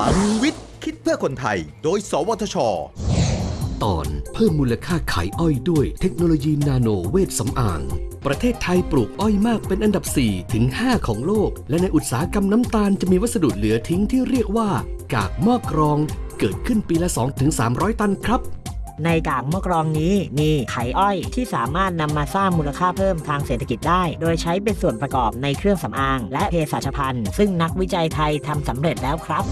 ลังวิทย์ คิดเพื่อคนไทย โดย สวทช ตอนเพิ่มมูลค่าขายอ้อยด้วยเทคโนโลยีนาโนเวทสำอาง ประเทศไทยปลูกอ้อยมากเป็นอันดับ 4 ถึง 5 ของโลก และในอุตสาหกรรมน้ำตาลจะมีวัสดุเหลือทิ้งที่เรียกว่า กากหม้อกรอง เกิดขึ้นปีละ 2-300 ตันครับ ในกากมะกรองนี้มีไข่อ้อยที่สามารถนำมาสร้างมูลค่าเพิ่มทางเศรษฐกิจได้ โดยใช้เป็นส่วนประกอบในเครื่องสำอาง และเภสัชภัณฑ์ ซึ่งนักวิจัยไทยทำสำเร็จแล้วครับ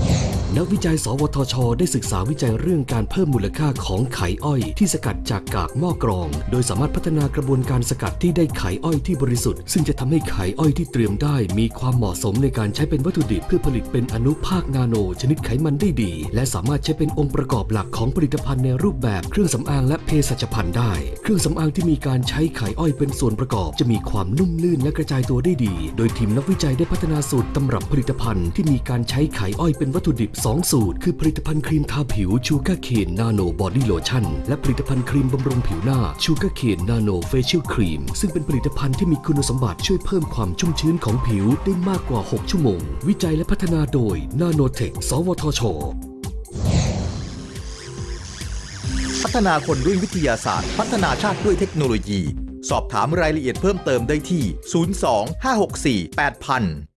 นักวิจัย สวทช ได้ศึกษาวิจัยเรื่องการเพิ่มมูลค่าของไขอ้อย ที่สกัดจากกากหม้อกรอง โดยสามารถพัฒนากระบวนการสกัดที่ได้ไขอ้อยที่บริสุทธิ์ ซึ่งจะทำให้ไขอ้อยที่เตรียมได้ มีความเหมาะสมในการใช้เป็นวัตถุดิบเพื่อผลิตเป็นอนุภาคนาโน ชนิดไขมันได้ดี และสามารถใช้เป็นองค์ประกอบหลักของผลิตภัณฑ์ในรูปแบบเครื่องสำอางและเภสัชภัณฑ์ได้ เครื่องสำอางที่มีการใช้ไขอ้อยเป็นส่วนประกอบ จะมีความนุ่มลื่นและกระจายตัวได้ดี โดยทีมนักวิจัยได้พัฒนาสูตรตำรับผลิตภัณฑ์ที่มีการใช้ไขอ้อยเป็นวัตถุดิบ2 สูตร คือผลิตภัณฑ์ครีมทาผิว Sugarcane Nano Body Lotion และผลิตภัณฑ์ครีมบำรุงผิวหน้า Sugarcane Nano Facial Cream ซึ่งเป็นผลิตภัณฑ์ที่มีคุณสมบัติช่วยเพิ่มความชุ่มชื้นของผิวได้มากกว่า 6 ชั่วโมง วิจัยและพัฒนาโดยนาโนเทคสวทช พัฒนาคนด้วยวิทยาศาสตร์ พัฒนาชาติด้วยเทคโนโลยี สอบถามรายละเอียดเพิ่มเติมได้ที่ 02 564 8000